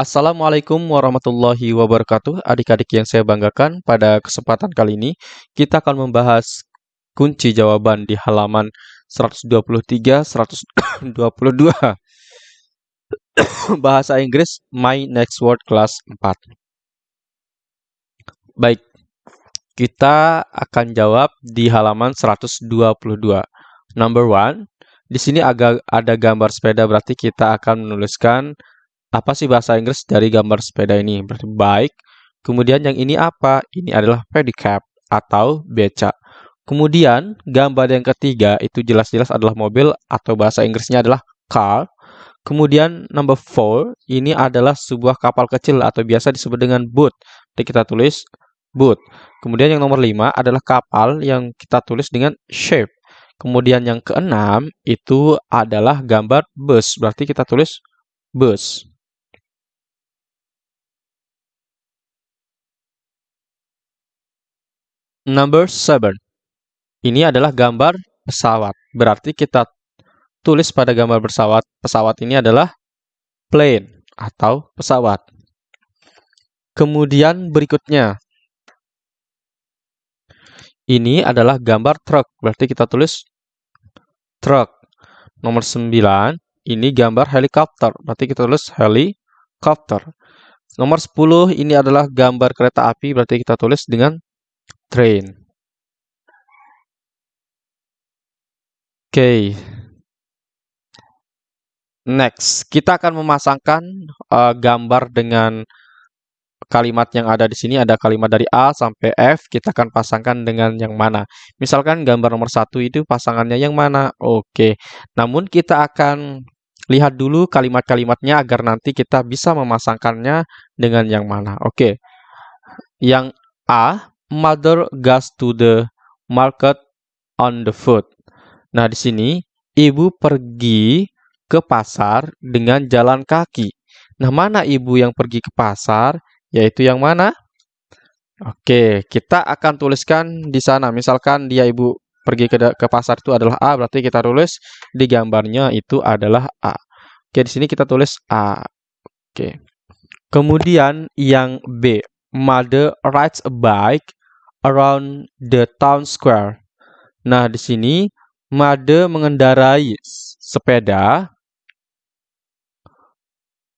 Assalamualaikum warahmatullahi wabarakatuh. Adik-adik yang saya banggakan, pada kesempatan kali ini kita akan membahas kunci jawaban di halaman 123 122 bahasa Inggris My Next Word kelas 4. Baik. Kita akan jawab di halaman 122. Number one, di sini agak ada gambar sepeda berarti kita akan menuliskan apa sih bahasa Inggris dari gambar sepeda ini? Berarti bike. Kemudian yang ini apa? Ini adalah pedicab atau beca. Kemudian gambar yang ketiga itu jelas-jelas adalah mobil atau bahasa Inggrisnya adalah car. Kemudian number four ini adalah sebuah kapal kecil atau biasa disebut dengan boat. Jadi kita tulis boat. Kemudian yang nomor lima adalah kapal yang kita tulis dengan shape. Kemudian yang keenam itu adalah gambar bus. Berarti kita tulis bus. Number 7. Ini adalah gambar pesawat. Berarti kita tulis pada gambar pesawat, pesawat ini adalah plane atau pesawat. Kemudian berikutnya. Ini adalah gambar truk. Berarti kita tulis truk. Nomor 9. Ini gambar helikopter. Berarti kita tulis helikopter. Nomor 10 ini adalah gambar kereta api. Berarti kita tulis dengan train. Oke. Okay. Next, kita akan memasangkan uh, gambar dengan kalimat yang ada di sini. Ada kalimat dari A sampai F. Kita akan pasangkan dengan yang mana. Misalkan gambar nomor satu itu pasangannya yang mana. Oke. Okay. Namun kita akan lihat dulu kalimat-kalimatnya agar nanti kita bisa memasangkannya dengan yang mana. Oke. Okay. Yang A mother goes to the market on the foot. Nah, di sini ibu pergi ke pasar dengan jalan kaki. Nah, mana ibu yang pergi ke pasar? Yaitu yang mana? Oke, kita akan tuliskan di sana. Misalkan dia ibu pergi ke, ke pasar itu adalah A, berarti kita tulis di gambarnya itu adalah A. Oke, di sini kita tulis A. Oke. Kemudian yang B, mother rides a bike around the town square. Nah, di sini Made mengendarai sepeda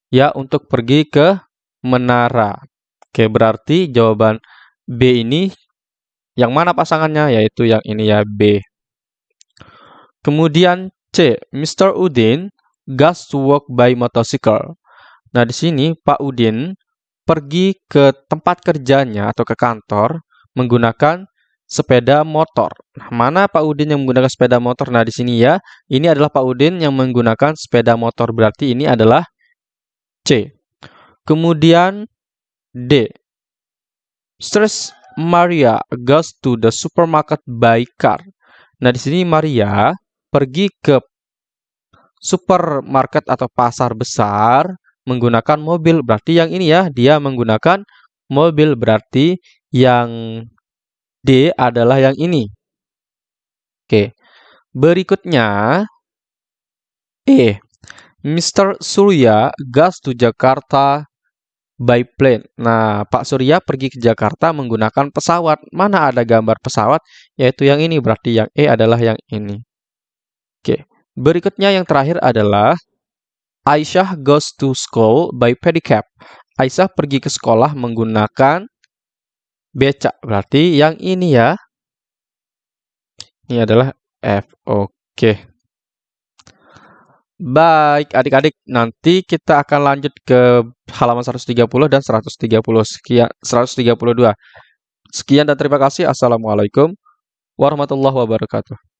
ya untuk pergi ke menara. Oke, berarti jawaban B ini yang mana pasangannya? Yaitu yang ini ya, B. Kemudian C, Mr. Udin goes to work by motorcycle. Nah, di sini Pak Udin pergi ke tempat kerjanya atau ke kantor menggunakan sepeda motor. Nah, mana Pak Udin yang menggunakan sepeda motor? Nah, di sini ya, ini adalah Pak Udin yang menggunakan sepeda motor. Berarti ini adalah C. Kemudian D. Stress Maria goes to the supermarket by car. Nah, di sini Maria pergi ke supermarket atau pasar besar menggunakan mobil. Berarti yang ini ya, dia menggunakan mobil. Berarti yang D adalah yang ini. Oke. Berikutnya E. Mr. Surya goes to Jakarta by plane. Nah, Pak Surya pergi ke Jakarta menggunakan pesawat. Mana ada gambar pesawat? Yaitu yang ini. Berarti yang E adalah yang ini. Oke. Berikutnya yang terakhir adalah Aisyah goes to school by pedicab. Aisyah pergi ke sekolah menggunakan becak. Berarti yang ini ya. Ini adalah F. Oke. Baik, adik-adik, nanti kita akan lanjut ke halaman 130 dan 130 sekian 132. Sekian dan terima kasih. Assalamualaikum warahmatullahi wabarakatuh.